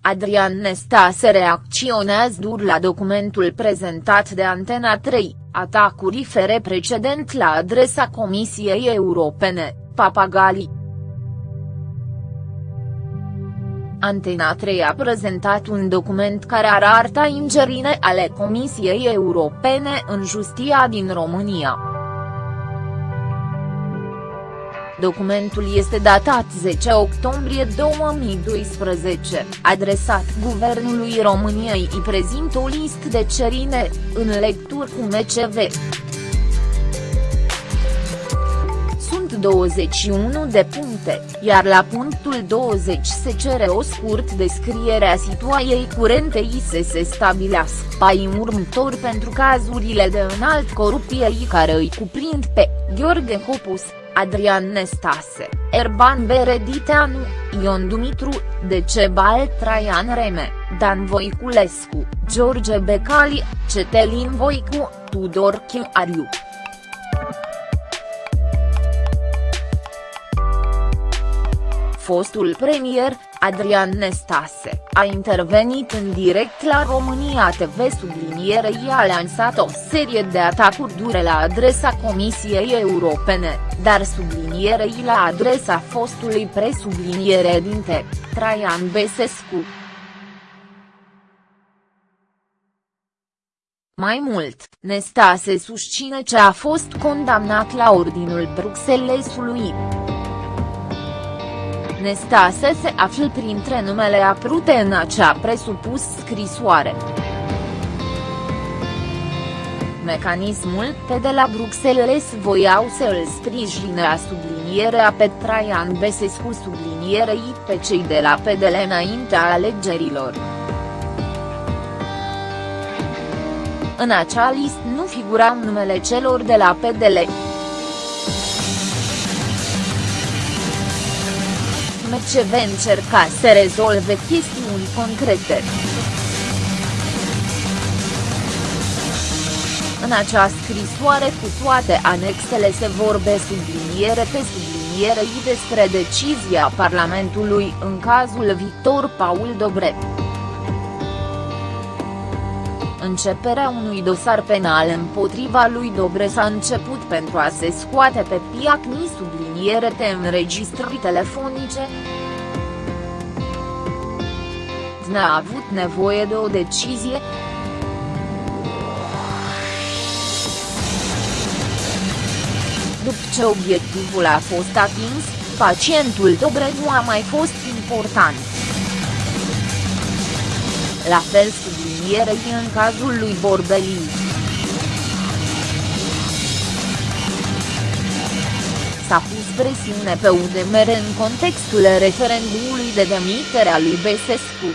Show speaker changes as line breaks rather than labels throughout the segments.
Adrian Nestase reacționează dur la documentul prezentat de Antena 3, atacuri fere precedent la adresa Comisiei Europene, Papagali. Antena 3 a prezentat un document care arată ingerine ale Comisiei Europene în justia din România. Documentul este datat 10 octombrie 2012, adresat Guvernului României îi prezintă o listă de cerine, în lecturi cu MCV. Sunt 21 de puncte, iar la punctul 20 se cere o scurt descriere a situației curente i să se stabilească pai următor pentru cazurile de înalt corupție care îi cuprind pe Gheorghe Hopus, Adrian Nestase, Erban Berediteanu, Ion Dumitru, Decebal Traian Reme, Dan Voiculescu, George Becali, Cetelin Voicu, Tudor Chiariu. Fostul premier, Adrian Nestase, a intervenit în direct la România TV sublinierei a lansat o serie de atacuri dure la adresa Comisiei Europene, dar sublinierei la adresa fostului presubliniere dinte, Traian Besescu. Mai mult, Nestase susține ce a fost condamnat la ordinul Bruxellesului. Nestase se află printre numele aprute în acea presupus scrisoare. Mecanismul pe de la Bruxelles voiau să îl sprijine a sublinierea pe Traian Besescu sublinierei pe cei de la PDL înaintea alegerilor. În acea listă nu figurau numele celor de la PDL. MCV încerca să rezolve chestiuni concrete. În acea scrisoare cu toate anexele se vorbe subliniere pe subliniere despre decizia Parlamentului în cazul Victor Paul Dobret. Începerea unui dosar penal împotriva lui Dobreș s-a început pentru a se scoate pe piacni subliniere te înregistrări telefonice. N-a avut nevoie de o decizie. După ce obiectivul a fost atins, pacientul Dobreș nu a mai fost important. La fel sublinierei în cazul lui Borbeli. S-a pus presiune pe UDMR în contextul referendumului de demitere a lui Besescu.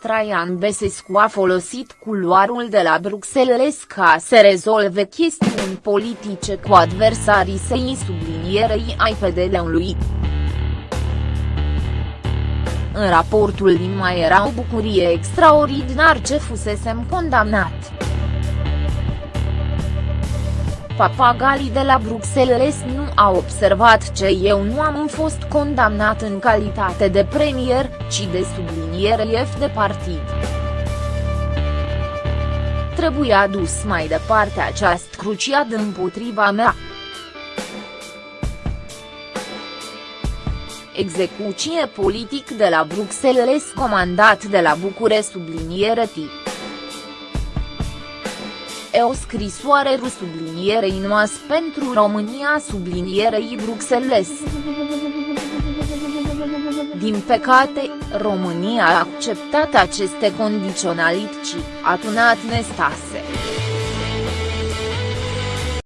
Traian Besescu a folosit culoarul de la Bruxelles ca să rezolve chestiuni politice cu adversarii săi sublinierei ai PDL-ului. În raportul din mai era o bucurie extraordinar ce fusesem condamnat. Papagali de la Bruxelles nu a observat ce eu nu am fost condamnat în calitate de premier, ci de subliniere F de partid. Trebuia dus mai departe această cruciadă împotriva mea. Execuție politic de la Bruxelles comandat de la Bucure subliniere tip. E o scrisoare ru sublinierei noas pentru România sublinierei Bruxelles. Din păcate, România a acceptat aceste condiționalități, a tunat Nestase.